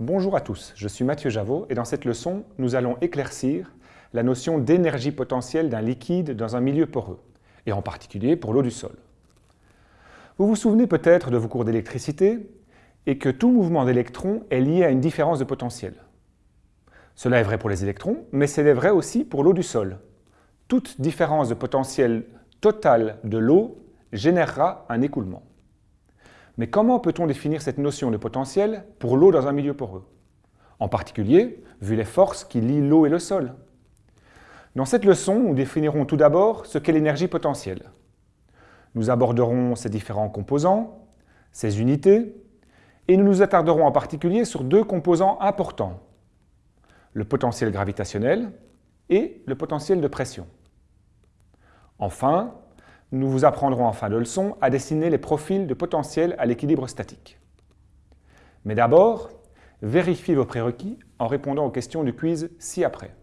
Bonjour à tous, je suis Mathieu Javot et dans cette leçon, nous allons éclaircir la notion d'énergie potentielle d'un liquide dans un milieu poreux, et en particulier pour l'eau du sol. Vous vous souvenez peut-être de vos cours d'électricité et que tout mouvement d'électrons est lié à une différence de potentiel. Cela est vrai pour les électrons, mais c'est vrai aussi pour l'eau du sol. Toute différence de potentiel total de l'eau générera un écoulement. Mais comment peut-on définir cette notion de potentiel pour l'eau dans un milieu poreux? En particulier, vu les forces qui lient l'eau et le sol. Dans cette leçon, nous définirons tout d'abord ce qu'est l'énergie potentielle. Nous aborderons ses différents composants, ses unités, et nous nous attarderons en particulier sur deux composants importants, le potentiel gravitationnel et le potentiel de pression. Enfin, nous vous apprendrons en fin de leçon à dessiner les profils de potentiel à l'équilibre statique. Mais d'abord, vérifiez vos prérequis en répondant aux questions du quiz ci-après.